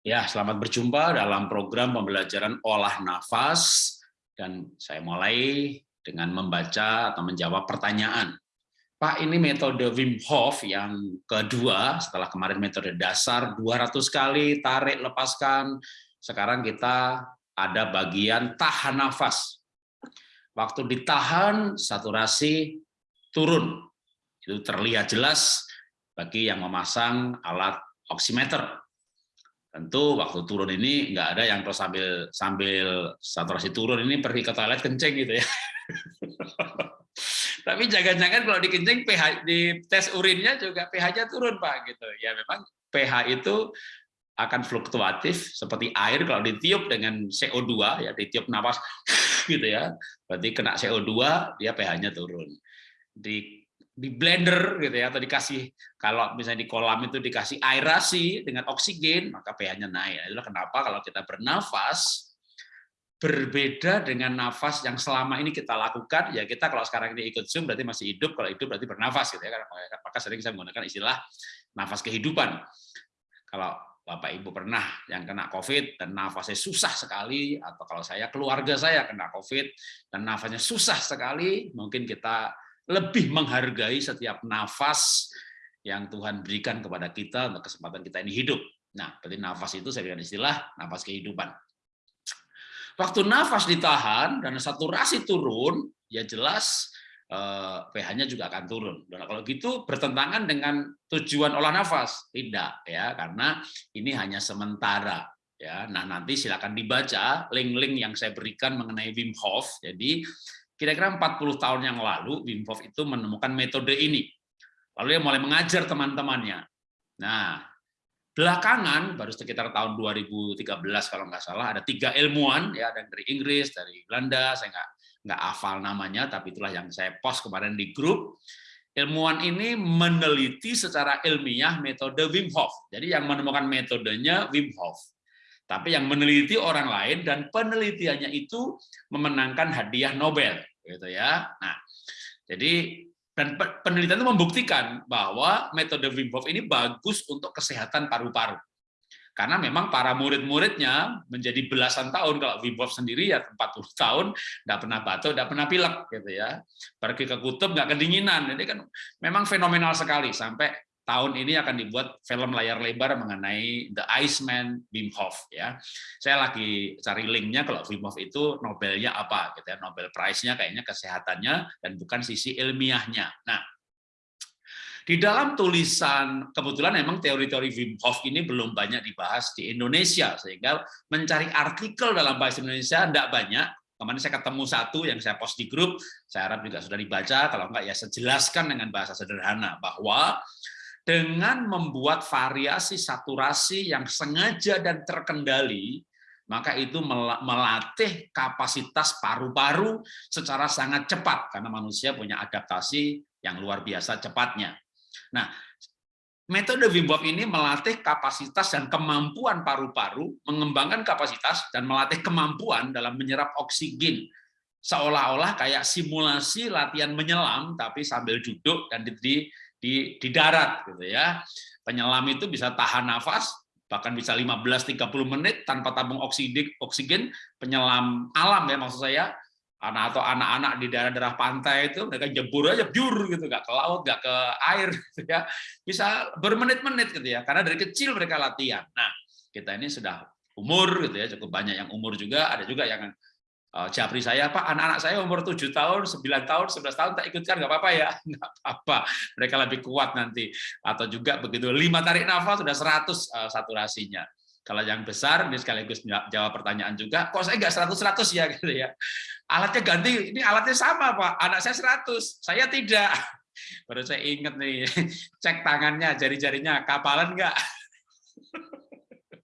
Ya, selamat berjumpa dalam program pembelajaran olah nafas dan saya mulai dengan membaca atau menjawab pertanyaan. Pak, ini metode Wim Hof yang kedua setelah kemarin metode dasar 200 kali tarik lepaskan. Sekarang kita ada bagian tahan nafas. Waktu ditahan saturasi turun. Itu terlihat jelas bagi yang memasang alat oximeter tentu waktu turun ini nggak ada yang terus sambil sambil saturasi turun ini pergi ke toilet kencing gitu ya. Tapi jangan-jangan kalau dikencing pH di tes urinnya juga pH-nya turun Pak gitu. Ya memang pH itu akan fluktuatif seperti air kalau ditiup dengan CO2 ya ditiup nafas gitu ya. Berarti kena CO2 dia pH-nya turun. Di di blender gitu ya atau dikasih kalau misalnya di kolam itu dikasih aerasi dengan oksigen maka pH-nya naik. Itulah kenapa kalau kita bernafas berbeda dengan nafas yang selama ini kita lakukan ya kita kalau sekarang ini ikut Zoom berarti masih hidup kalau hidup berarti bernafas gitu ya karena maka sering saya menggunakan istilah nafas kehidupan. Kalau Bapak Ibu pernah yang kena COVID dan nafasnya susah sekali atau kalau saya keluarga saya kena COVID dan nafasnya susah sekali mungkin kita lebih menghargai setiap nafas yang Tuhan berikan kepada kita untuk kesempatan kita ini hidup. Nah, berarti nafas itu saya berikan istilah nafas kehidupan. Waktu nafas ditahan dan saturasi turun, ya jelas eh, pH-nya juga akan turun. Dan kalau gitu bertentangan dengan tujuan olah nafas, tidak ya, karena ini hanya sementara. Ya, nah nanti silakan dibaca link-link yang saya berikan mengenai Wim Hof. Jadi Kira-kira 40 tahun yang lalu, Wim Hof itu menemukan metode ini. Lalu dia mulai mengajar teman-temannya. Nah, belakangan, baru sekitar tahun 2013 kalau nggak salah, ada tiga ilmuwan, ya, ada dari Inggris, dari Belanda, saya nggak nggak hafal namanya, tapi itulah yang saya post kemarin di grup. Ilmuwan ini meneliti secara ilmiah metode Wim Hof. Jadi yang menemukan metodenya Wim Hof tapi yang meneliti orang lain dan penelitiannya itu memenangkan hadiah Nobel gitu ya. Nah, jadi dan penelitian itu membuktikan bahwa metode Wim Hof ini bagus untuk kesehatan paru-paru. Karena memang para murid-muridnya menjadi belasan tahun kalau Wim Hof sendiri ya 40 tahun nggak pernah batuk, nggak pernah pilek gitu ya. Pergi ke kutub nggak kedinginan. Jadi kan memang fenomenal sekali sampai tahun ini akan dibuat film layar lebar mengenai The Iceman Wim Hof ya. Saya lagi cari linknya kalau Wim Hof itu Nobelnya apa gitu ya. Nobel Prize-nya kayaknya kesehatannya dan bukan sisi ilmiahnya. Nah, di dalam tulisan kebetulan memang teori-teori Wim Hof ini belum banyak dibahas di Indonesia sehingga mencari artikel dalam bahasa Indonesia tidak banyak. Kemarin saya ketemu satu yang saya post di grup, saya harap juga sudah dibaca, kalau enggak ya saya jelaskan dengan bahasa sederhana bahwa dengan membuat variasi saturasi yang sengaja dan terkendali, maka itu melatih kapasitas paru-paru secara sangat cepat karena manusia punya adaptasi yang luar biasa cepatnya. Nah, metode Wim Hof ini melatih kapasitas dan kemampuan paru-paru, mengembangkan kapasitas dan melatih kemampuan dalam menyerap oksigen seolah-olah kayak simulasi latihan menyelam tapi sambil duduk dan di, di, di darat gitu ya. Penyelam itu bisa tahan nafas bahkan bisa 15-30 menit tanpa tabung oksigen, oksigen. Penyelam alam ya maksud saya. Anak atau anak-anak di daerah-daerah pantai itu mereka jebur aja jur gitu. Nggak ke laut nggak ke air gitu ya. Bisa bermenit-menit gitu ya karena dari kecil mereka latihan. Nah kita ini sudah umur gitu ya cukup banyak yang umur juga. Ada juga yang Japri saya, Pak, anak-anak saya umur 7 tahun, 9 tahun, 11 tahun, tak ikutkan, nggak apa-apa ya? Nggak apa-apa, mereka lebih kuat nanti. Atau juga begitu, lima tarik nafas, sudah 100 uh, saturasinya. Kalau yang besar, ini sekaligus jawab pertanyaan juga, kok saya nggak 100-100 ya? gitu ya. Alatnya ganti, ini alatnya sama Pak, anak saya 100, saya tidak. Baru saya ingat nih, cek tangannya, jari-jarinya, kapalan nggak?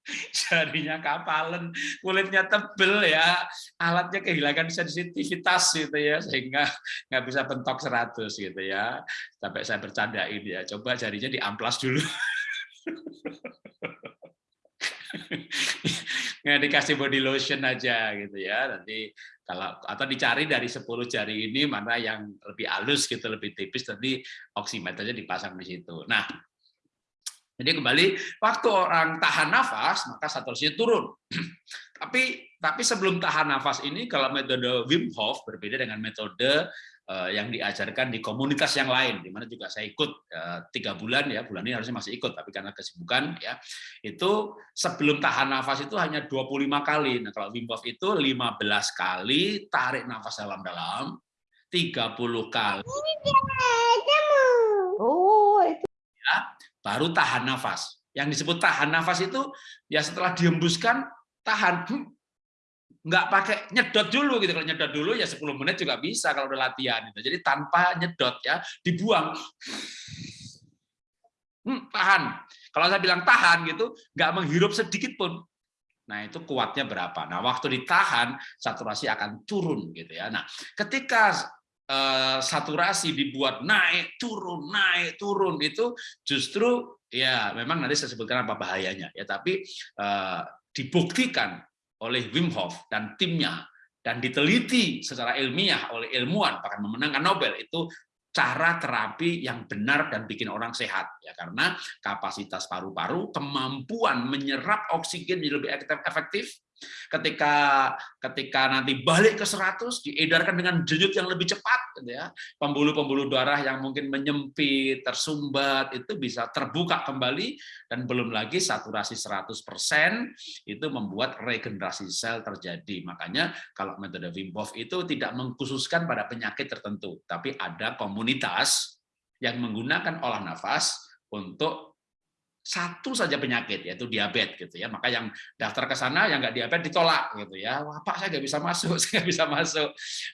jarinya kapalan, kulitnya tebel ya, alatnya kehilangan sensitivitas gitu ya, sehingga nggak bisa bentok 100 gitu ya. Sampai saya bercandain ya, coba jarinya diamplas dulu. nggak dikasih body lotion aja gitu ya nanti kalau atau dicari dari 10 jari ini mana yang lebih halus gitu lebih tipis nanti oximeternya dipasang di situ nah Jadi kembali waktu orang tahan nafas maka saturasinya turun. tapi tapi sebelum tahan nafas ini kalau metode Wim Hof berbeda dengan metode uh, yang diajarkan di komunitas yang lain di mana juga saya ikut uh, tiga bulan ya bulan ini harusnya masih ikut tapi karena kesibukan ya itu sebelum tahan nafas itu hanya 25 kali. Nah kalau Wim Hof itu 15 kali tarik nafas dalam-dalam 30 kali. Baru tahan nafas. Yang disebut tahan nafas itu ya setelah dihembuskan tahan nggak pakai nyedot dulu gitu. Kalau nyedot dulu ya 10 menit juga bisa kalau udah latihan itu. Jadi tanpa nyedot ya dibuang. Hmm, tahan. Kalau saya bilang tahan gitu nggak menghirup sedikit pun. Nah itu kuatnya berapa? Nah waktu ditahan saturasi akan turun gitu ya. Nah ketika uh, saturasi dibuat naik turun naik turun itu justru ya memang nanti saya sebutkan apa bahayanya ya tapi uh, dibuktikan oleh Wim Hof dan timnya dan diteliti secara ilmiah oleh ilmuwan bahkan memenangkan Nobel itu cara terapi yang benar dan bikin orang sehat ya karena kapasitas paru-paru kemampuan menyerap oksigen lebih efektif Ketika ketika nanti balik ke 100 diedarkan dengan denyut yang lebih cepat gitu ya. Pembuluh-pembuluh darah yang mungkin menyempit, tersumbat itu bisa terbuka kembali dan belum lagi saturasi 100% itu membuat regenerasi sel terjadi. Makanya kalau metode Wim Hof itu tidak mengkhususkan pada penyakit tertentu, tapi ada komunitas yang menggunakan olah nafas untuk satu saja penyakit yaitu diabetes gitu ya. Maka yang daftar ke sana yang nggak diabetes ditolak gitu ya. Wah pak saya nggak bisa masuk saya nggak bisa masuk.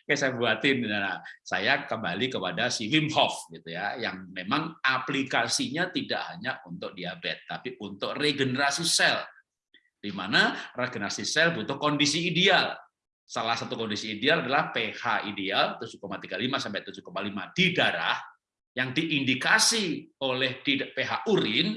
Oke saya buatin. Nah, saya kembali kepada si Wim Hof gitu ya yang memang aplikasinya tidak hanya untuk diabetes tapi untuk regenerasi sel. Di mana regenerasi sel butuh kondisi ideal. Salah satu kondisi ideal adalah pH ideal 7,35 sampai 7,5 di darah yang diindikasi oleh di pH urin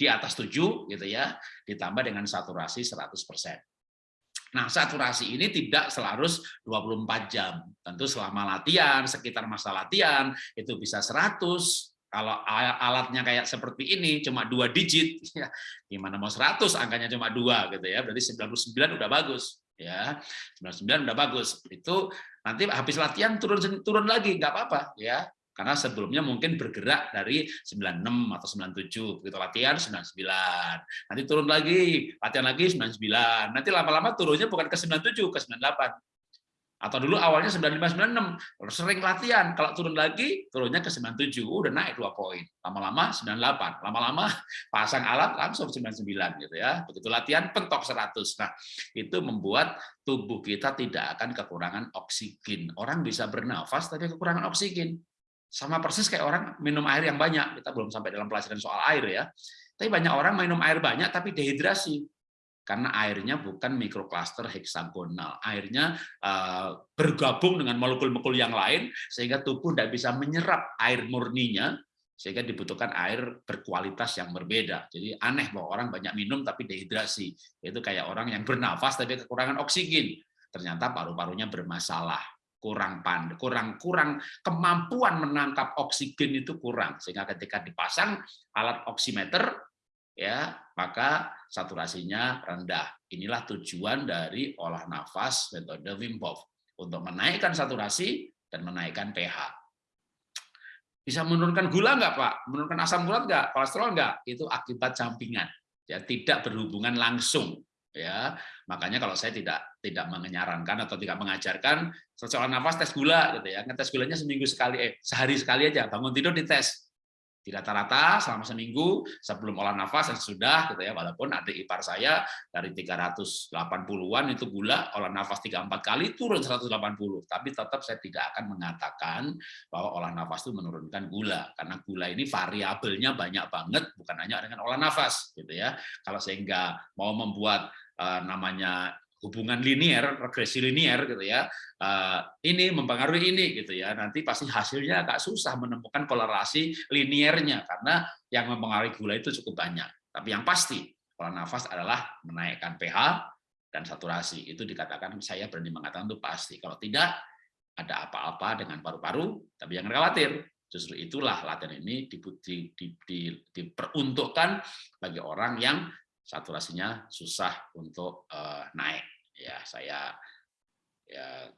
di atas 7 gitu ya, ditambah dengan saturasi 100%. Nah, saturasi ini tidak selalu 24 jam. Tentu selama latihan, sekitar masa latihan itu bisa 100, kalau alatnya kayak seperti ini cuma dua digit ya gimana mau 100 angkanya cuma dua gitu ya berarti 99 udah bagus ya. 99 udah bagus. Itu nanti habis latihan turun turun lagi nggak apa-apa ya karena sebelumnya mungkin bergerak dari 96 atau 97, begitu latihan 99. Nanti turun lagi, latihan lagi 99. Nanti lama-lama turunnya bukan ke 97, ke 98. Atau dulu awalnya 95 96, sering latihan, kalau turun lagi turunnya ke 97, udah naik 2 poin. Lama-lama 98, lama-lama pasang alat langsung 99 gitu ya. Begitu latihan pentok 100. Nah, itu membuat tubuh kita tidak akan kekurangan oksigen. Orang bisa bernafas tapi kekurangan oksigen sama persis kayak orang minum air yang banyak. Kita belum sampai dalam pelajaran soal air ya. Tapi banyak orang minum air banyak tapi dehidrasi. Karena airnya bukan mikrokluster heksagonal. Airnya uh, bergabung dengan molekul-molekul yang lain sehingga tubuh tidak bisa menyerap air murninya sehingga dibutuhkan air berkualitas yang berbeda. Jadi aneh bahwa orang banyak minum tapi dehidrasi. Itu kayak orang yang bernafas tapi kekurangan oksigen. Ternyata paru-parunya bermasalah kurang pandai, kurang kurang kemampuan menangkap oksigen itu kurang sehingga ketika dipasang alat oximeter ya maka saturasinya rendah. Inilah tujuan dari olah nafas metode Wim Hof untuk menaikkan saturasi dan menaikkan pH. Bisa menurunkan gula enggak, Pak? Menurunkan asam urat enggak? Kolesterol enggak? Itu akibat sampingan. Ya, tidak berhubungan langsung ya makanya kalau saya tidak tidak menyarankan atau tidak mengajarkan seseorang nafas tes gula gitu ya. Ngetes gulanya seminggu sekali eh sehari sekali aja bangun tidur dites di rata-rata selama seminggu sebelum olah nafas dan sudah gitu ya walaupun adik ipar saya dari 380-an itu gula olah nafas 3 4 kali turun 180 tapi tetap saya tidak akan mengatakan bahwa olah nafas itu menurunkan gula. Karena gula ini variabelnya banyak banget bukan hanya dengan olah nafas gitu ya. Kalau sehingga mau membuat uh, namanya hubungan linier, regresi linier gitu ya. Eh, ini mempengaruhi ini gitu ya. Nanti pasti hasilnya agak susah menemukan kolerasi liniernya karena yang mempengaruhi gula itu cukup banyak. Tapi yang pasti pola nafas adalah menaikkan pH dan saturasi. Itu dikatakan saya berani mengatakan itu pasti. Kalau tidak ada apa-apa dengan paru-paru, tapi jangan khawatir. Justru itulah latihan ini di, di, di, di, diperuntukkan bagi orang yang saturasinya susah untuk uh, naik. Ya, saya ya